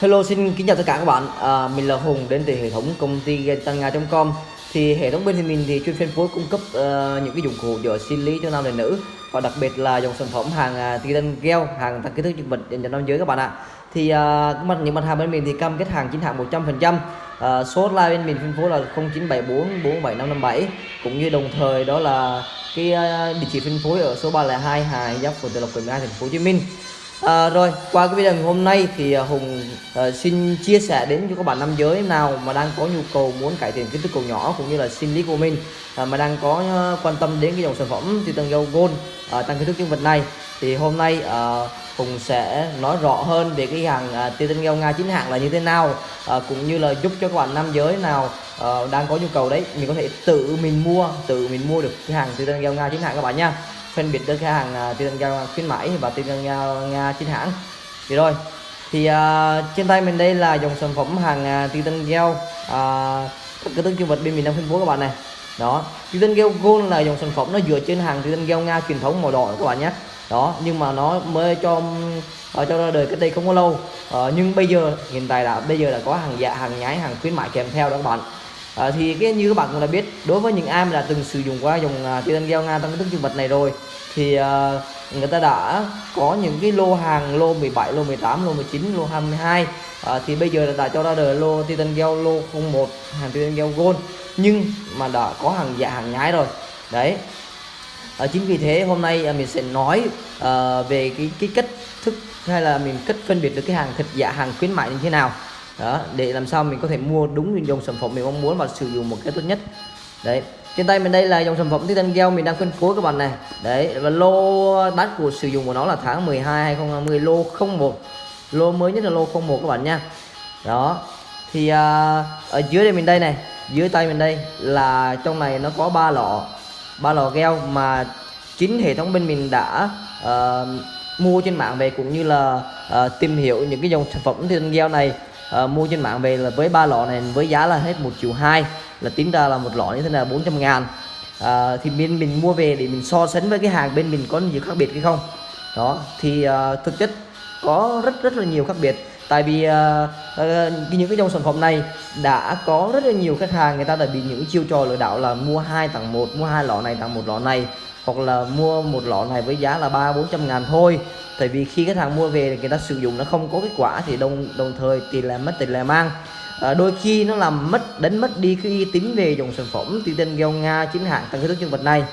Hello xin kính chào tất cả các bạn. À, Mình là Hùng đến từ hệ thống công ty tăng com. Thì hệ thống bên thì mình thì chuyên phân phối cung cấp uh, những cái dụng cụ cho sinh lý cho nam và nữ. Và đặc biệt là dòng sản phẩm hàng à, uh, titan gel, hàng tăng kích thước dương vật dành cho nam giới các bạn ạ. Thì uh, mặt những mặt hàng bên mình thì cam kết hàng chính hãng 100% uh, Số hotline bên mình phân phối là 0974 47557 Cũng như đồng thời đó là cái uh, địa chỉ phân phối ở số 302 Hà Giáp phường Tự Lộc quận 12 thành phố Hồ Chí Minh. À, rồi qua cái video ngày hôm nay thì à, Hùng uh, xin chia sẻ đến cho các bạn nam giới nào mà đang có nhu cầu muốn cải thiện kích thước cầu nhỏ cũng như là sinh lý của mình uh, mà đang có uh, quan tâm đến cái dòng sản phẩm Titan Gel Gold uh, tăng kích thước nhân vật này. Thì hôm nay uh, Hùng sẽ nói rõ hơn về cái hàng uh, Titan Gel Nga chính hãng là như thế nào uh, cũng như là giúp cho các bạn nam giới nào uh, đang có nhu cầu đấy mình có thể tự mình mua tự mình mua được cái hàng Titan Gel Nga chính hãng các bạn nha phân biệt được cái hàng à, uh, Titan giao khuyến mãi và Titan giao Nga chính hãng. Thì rồi thì uh, trên tay mình đây là dòng sản phẩm hàng uh, Titan Gel uh, cái tương dương vật bên mình đang phân phối các bạn này. Đó Titan Gel Gold là dòng sản phẩm nó dựa trên hàng Titan Gel Nga truyền thống màu đỏ các bạn nhé. Đó nhưng mà nó mới cho ở cho ra đời cách đây không có lâu. Uh, nhưng bây giờ hiện tại là bây giờ là có hàng dạ hàng nhái hàng khuyến mại kèm theo đó các bạn à, thì cái như các bạn cũng đã biết đối với những ai mà đã từng sử dụng qua dòng à, uh, titan gel nga trong cái thức dương vật này rồi. Thì uh, người ta đã có những cái lô hàng lô 17 lô 18 lô 19 lô 22 à, ờ, thì bây giờ đã cho ra đời lô titan gel lô 01 hàng titan gel gold nhưng mà đã có hàng giả hàng nhái rồi. Đấy. À, chính vì thế hôm nay à, mình sẽ nói à, về cái cái cách thức hay là mình cách phân biệt được cái hàng thật giả hàng khuyến mại như thế nào đó để làm sao mình có thể mua đúng dòng sản phẩm mình mong muốn và sử dụng một cái tốt nhất. Đấy trên tay mình đây là dòng sản phẩm titan gel mình đang phân phối các bạn này. Đấy và lô đắt của sử dụng của nó là tháng 12 2020 lô 01 lô mới nhất là lô 01 các bạn nha. Đó thì à, ở dưới đây mình đây này dưới tay mình đây là trong này nó có ba lọ ba lọ gel mà chính hệ thống bên mình đã uh, mua trên mạng về cũng như là uh, tìm hiểu những cái dòng sản phẩm titan gel này uh, mua trên mạng về là với ba lọ này với giá là hết một triệu hai là tính ra là một lọ như thế là 400 ngàn. À, thì bên mình mua về để mình so sánh với cái hàng bên mình có nhiều khác biệt hay không? Đó thì uh, thực chất có rất rất là nhiều khác biệt. Tại vì uh, uh, những cái dòng sản phẩm này đã có rất là nhiều khách hàng người ta đã bị những chiêu trò lừa đảo là mua hai tặng một mua hai lọ này tặng một lọ này hoặc là mua một lọ này với giá là ba bốn trăm ngàn thôi. Tại vì khi khách hàng mua về người ta sử dụng nó không có kết quả thì đồng đồng thời tiền là mất tiền là mang. À, đôi khi nó làm mất đánh mất đi cái uy tín về dòng sản phẩm tên gel nga chính hãng tăng cái thức nhân vật này.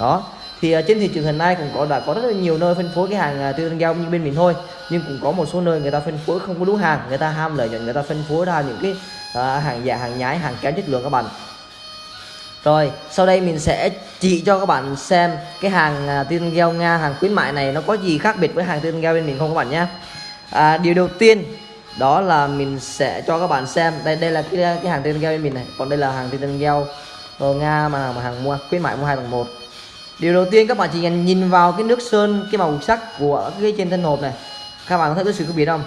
Đó. Thì uh, trên thị trường hiện nay cũng có đã có rất là nhiều nơi phân phối cái hàng uh, tên gel như bên mình thôi. Nhưng cũng có một số nơi người ta phân phối không có đúng hàng người ta ham lợi nhuận người ta phân phối ra những cái uh, hàng giả hàng nhái hàng kém chất lượng các bạn rồi sau đây mình sẽ chỉ cho các bạn xem cái hàng à, tiên gel nga hàng khuyến mại này nó có gì khác biệt với hàng tiên gel bên mình không các bạn nhé. À, điều đầu tiên đó là mình sẽ cho các bạn xem đây đây là cái cái hàng tiên gel bên mình này còn đây là hàng tiên gel ờ, nga mà mà hàng mua khuyến mại mua hai tầng một. Điều đầu tiên các bạn chỉ cần nhìn vào cái nước sơn cái màu sắc của cái trên thân hộp này các bạn có thấy cái sự khác biệt không?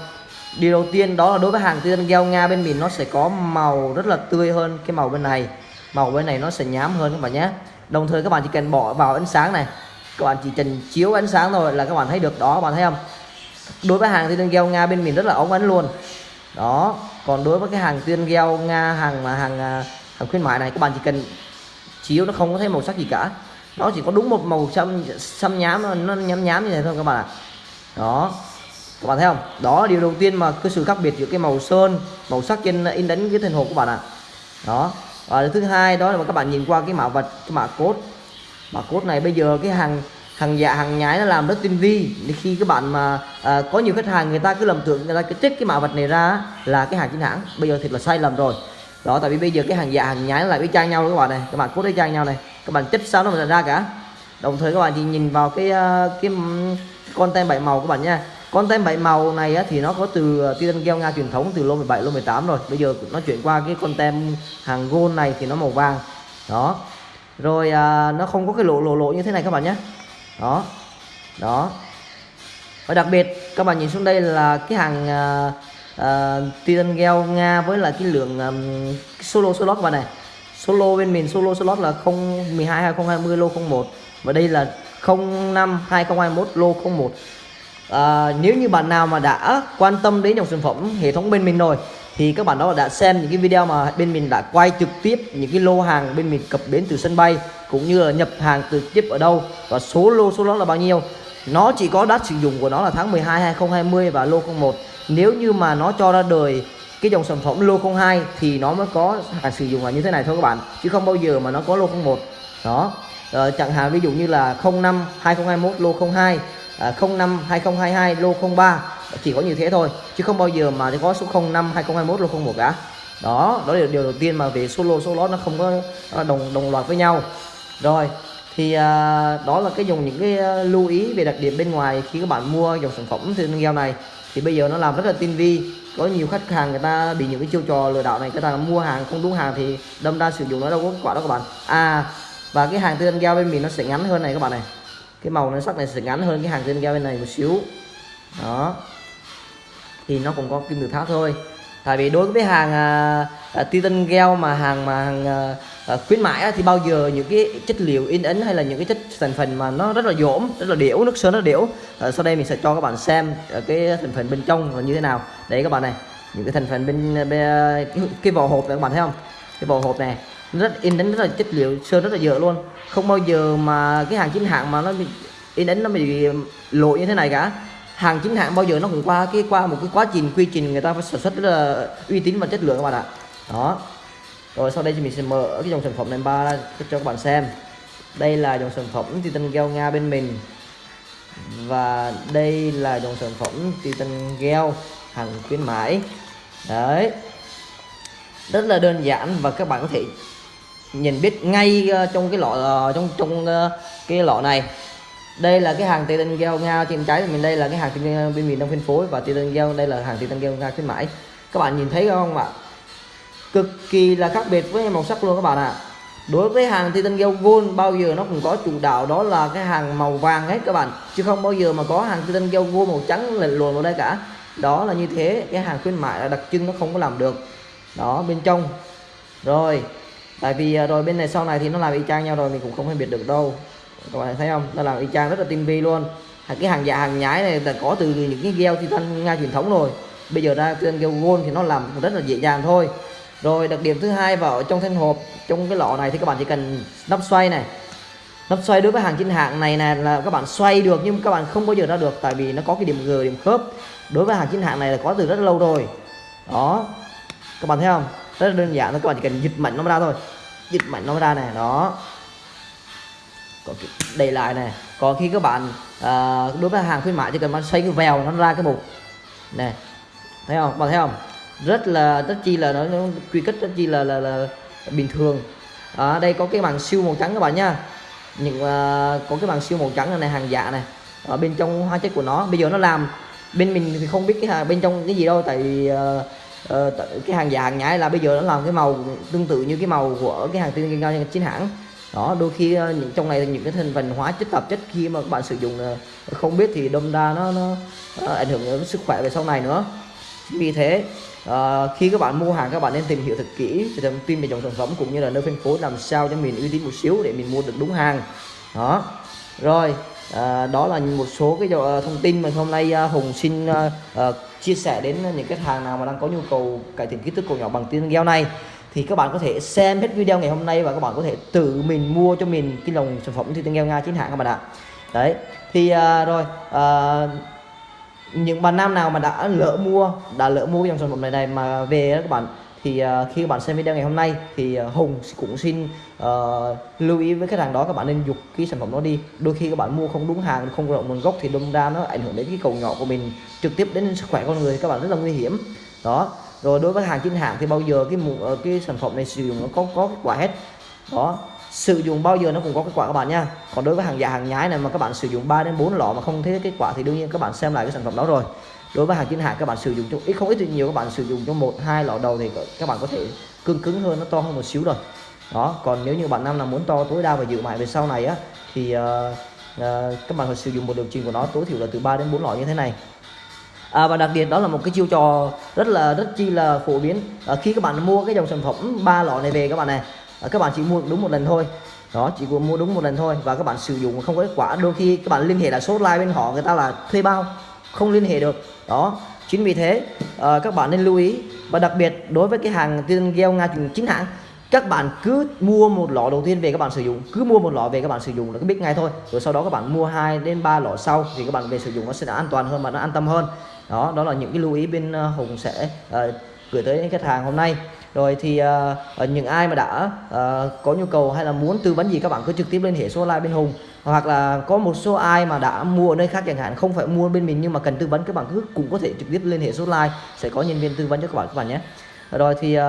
Điều đầu tiên đó là đối với hàng tiên gel nga bên mình nó sẽ có màu rất là tươi hơn cái màu bên này màu bên này nó sẽ nhám hơn các bạn nhé. Đồng thời các bạn chỉ cần bỏ vào ánh sáng này. Các bạn chỉ cần chiếu ánh sáng thôi là các bạn thấy được đó, các bạn thấy không? Đối với hàng tiên gel nga bên mình rất là ống ánh luôn. Đó, còn đối với cái hàng tiên gel nga hàng mà hàng à, hàng khuyến mại này, các bạn chỉ cần chiếu nó không có thấy màu sắc gì cả. Nó chỉ có đúng một màu xăm xăm nhám, nó nhám nhám như này thôi các bạn ạ. Đó, các bạn thấy không? Đó điều đầu tiên mà cái sự khác biệt giữa cái màu sơn, màu sắc trên in đánh cái thân hộp của bạn ạ. Đó Ờ, và thứ hai đó là các bạn nhìn qua cái mã vật cái mã cốt mã cốt này bây giờ cái hàng hàng giả hàng nhái nó làm rất tinh vi. Khi các bạn mà à, có nhiều khách hàng người ta cứ lầm tưởng người ta cứ trích cái mã vật này ra là cái hàng chính hãng. Bây giờ thật là sai lầm rồi. Đó tại vì bây giờ cái hàng giả hàng nhái lại với trang nhau các bạn này. Các bạn cốt với trang nhau này. Các bạn trích sao nó mà ra cả. Đồng thời các bạn thì nhìn vào cái ờ, cái, cái con tem bảy màu các bạn nha con tem bảy màu này thì nó có từ ờ, uh, titan gel nga truyền thống từ lô 17 lô 18 rồi. Bây giờ nó chuyển qua cái con tem hàng gold này thì nó màu vàng. Đó. Rồi à, nó không có cái lỗ lỗ lỗ như thế này các bạn nhé. Đó. Đó. Và đặc biệt các bạn nhìn xuống đây là cái hàng à, à, titan gel nga với là cái lượng um, solo slot các bạn này. Solo bên mình solo slot là 012 2020 lô 01 và đây là 05 2021 lô 01 à, nếu như bạn nào mà đã quan tâm đến dòng sản phẩm hệ thống bên mình rồi thì các bạn đó đã xem những cái video mà bên mình đã quay trực tiếp những cái lô hàng bên mình cập đến từ sân bay cũng như là nhập hàng trực tiếp ở đâu và số lô số đó là bao nhiêu. Nó chỉ có đắt sử dụng của nó là tháng 12 2020 và lô 01 nếu như mà nó cho ra đời cái dòng sản phẩm lô 02 thì nó mới có hàng sử dụng là như thế này thôi các bạn chứ không bao giờ mà nó có lô 01 đó. Ờ, chẳng hạn ví dụ như là 05 2021 lô 02 À, 05 2022 lô 03 chỉ có như thế thôi chứ không bao giờ mà có số 05 2021 lô 01 cả. Đó đó là điều đầu tiên mà về số lô số lót nó không có đồng đồng loạt với nhau. Rồi thì à, đó là cái dùng những cái à, lưu ý về đặc điểm bên ngoài khi các bạn mua dòng sản phẩm thì heo này. Thì bây giờ nó làm rất là tinh vi. Có nhiều khách hàng người ta bị những cái chiêu trò lừa đảo này người ta mua hàng không đúng hàng thì đâm ra sử dụng nó đâu có quả đó các bạn. À và cái hàng tư gel bên mình nó sẽ ngắn hơn này các bạn này cái màu nó sắc này sẽ ngắn hơn cái hàng trên gel bên này một xíu. Đó. Thì nó cũng có kim tự tháp thôi. Tại vì đối với hàng à, à, titan gel mà hàng mà hàng à, à, khuyến mãi á, thì bao giờ những cái chất liệu in ấn hay là những cái chất thành phần mà nó rất là dỗm rất là điểu nước sơn nó điểu à, sau đây mình sẽ cho các bạn xem à, cái thành phần bên trong là như thế nào. Đấy các bạn này những cái thành phần bên, bên à, cái, cái vỏ hộp này các bạn thấy không? Cái vỏ hộp này rất, in ấn rất là chất liệu, sơn rất là dở luôn. Không bao giờ mà cái hàng chính hãng mà nó bị, in ấn nó bị lỗi như thế này cả. Hàng chính hãng bao giờ nó cũng qua cái, qua một cái quá trình quy trình người ta phải sản xuất rất là uy tín và chất lượng các bạn ạ. Đó. Rồi sau đây thì mình sẽ mở cái dòng sản phẩm này ba ra cho các bạn xem. Đây là dòng sản phẩm titan gel nga bên mình. Và đây là dòng sản phẩm titan gel hàng khuyến mãi. Đấy. Rất là đơn giản và các bạn có thể nhìn biết ngay ờ, trong cái lọ ờ, trong trong ờ, cái lọ này. Đây là cái hàng titan gel nga trên trái của mình, đây là cái hàng titan bên miền đông phân phối và titan gel đây là hàng titan gel nga khuyến mãi. Các bạn nhìn thấy không ạ? Cực kỳ là khác biệt với màu sắc luôn các bạn ạ. À. đối với hàng titan gel gold, bao giờ nó cũng có chủ đạo, đó là cái hàng màu vàng hết các bạn. Chứ không bao giờ mà có hàng titan gel gold màu trắng lệch luồn vào đây cả. Đó là như thế, cái hàng khuyến mại là đặc trưng nó không có làm được. Đó, bên trong. Rồi tại vì à, rồi bên này sau này thì nó làm y chang nhau rồi, mình cũng không phân biệt được đâu. Các bạn thấy không? Nó làm y chang rất là tinh vi luôn. Cái hàng giả, hàng nhái này là có từ những cái gel titan nga truyền thống rồi. Bây giờ ra trên gel gold thì nó làm rất là dễ dàng thôi. Rồi đặc điểm thứ hai vào trong thanh hộp, trong cái lọ này thì các bạn chỉ cần nắp xoay này. Nắp xoay đối với hàng chính hãng này này là các bạn xoay được nhưng các bạn không bao giờ ra được tại vì nó có cái điểm g, điểm khớp. Đối với hàng chính hãng này là có từ rất lâu rồi. Đó. Các bạn thấy không? Rất là đơn giản thôi, các bạn chỉ cần dịch mạnh nó ra thôi dịch mạnh nó ra này đó. Có đầy lại này còn khi các bạn à, đối với hàng khuyến mại chỉ cần bạn xoay cái vèo nó ra cái mục này thấy không? Bạn thấy không? Rất là rất chi là nó, nó quy kết rất chi là là, là bình thường. Ở đây có cái bằng siêu màu trắng các bạn nha những uh, có cái bằng siêu màu trắng này hàng giả này. Ở bên trong hóa chất của nó. Bây giờ nó làm bên mình thì không biết cái hàng bên trong cái gì đâu tại vì uh, uh, cái hàng giả hàng nhái là bây giờ nó làm cái màu tương tự như cái màu của cái hàng tiên cao chính hãng. Đó đôi khi ờ, những trong này những cái thành phần hóa chất tạp chất khi mà các bạn sử dụng ờ, không biết thì đâm ra nó nó ảnh hưởng đến sức khỏe về sau này nữa. Vì thế à, khi các bạn mua hàng các bạn nên tìm hiểu thật kỹ về thông tin về dòng sản phẩm cũng như là nơi phân phối làm sao cho mình uy tín một xíu để mình mua được đúng hàng. Đó. Rồi à, đó là một số cái ờ, thông tin mà hôm nay uh, Hùng xin uh, uh, chia sẻ đến những khách hàng nào mà đang có nhu cầu cải thiện kích thước cổ nhỏ bằng tiếng gel này. Thì các bạn có thể xem hết video ngày hôm nay và các bạn có thể tự mình mua cho mình cái dòng sản phẩm tiên gel nga chính hãng các bạn ạ. Đấy thì uh, rồi uh, những bạn nam nào mà đã lỡ mua đã lỡ mua dòng sản phẩm này này mà về các bạn thì uh, khi các bạn xem video ngày hôm nay thì uh, Hùng cũng xin uh, lưu ý với khách hàng đó các bạn nên dục cái sản phẩm đó đi. Đôi khi các bạn mua không đúng hàng không rõ nguồn gốc thì đâm ra nó ảnh hưởng đến cái cầu nhỏ của mình trực tiếp đến sức khỏe con người các bạn rất là nguy hiểm. Đó. Rồi đối với hàng chính hãng thì bao giờ cái cái sản phẩm này sử dụng nó có có kết quả hết? Đó. Sử dụng bao giờ nó cũng có kết quả các bạn nha. Còn đối với hàng giả hàng nhái này mà các bạn sử dụng 3 đến 4 lọ mà không thấy kết quả thì đương nhiên các bạn xem lại cái sản phẩm đó rồi đối với hàng chính hãng các bạn sử dụng trong ít không ít thì nhiều các bạn sử dụng trong một hai lọ đầu thì các bạn có thể cương cứng hơn nó to hơn một xíu rồi. Đó còn nếu như bạn nam là muốn to tối đa và dự mãi về sau này á thì uh, uh, các bạn phải sử dụng một điều chỉnh của nó tối thiểu là từ 3 đến 4 lọ như thế này. À, và đặc biệt đó là một cái chiêu trò rất là rất chi là phổ biến. À, khi các bạn mua cái dòng sản phẩm ba lọ này về các bạn này à, các bạn chỉ mua đúng một lần thôi. Đó chỉ mua đúng một lần thôi và các bạn sử dụng không có kết quả. Đôi khi các bạn liên hệ là số like bên họ người ta là thuê bao không liên hệ được. Đó chính vì thế à, các bạn nên lưu ý. Và đặc biệt đối với cái hàng tiên gieo nga chính hãng các bạn cứ mua một lọ đầu tiên về các bạn sử dụng. Cứ mua một lọ về các bạn sử dụng là cứ biết ngay thôi. Rồi sau đó các bạn mua 2 đến 3 lọ sau thì các bạn về sử dụng nó sẽ an toàn hơn và nó an tâm hơn. Đó đó là những cái lưu ý bên ờ, Hùng sẽ uh, gửi tới khách hàng hôm nay rồi thì uh, những ai mà đã uh, có nhu cầu hay là muốn tư vấn gì các bạn cứ trực tiếp liên hệ số online bên Hùng. Hoặc là có một số ai mà đã mua ở nơi khác chẳng hạn không phải mua bên mình nhưng mà cần tư vấn các bạn cứ cũng có thể trực tiếp liên hệ số online sẽ có nhân viên tư vấn cho các bạn các bạn nhé. Rồi thì, uh,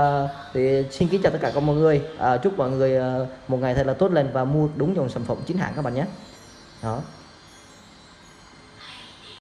thì xin kính chào tất cả các mọi người. Uh, chúc mọi người uh, một ngày thật là tốt lành và mua đúng dòng sản phẩm chính hãng các bạn nhé. Đó.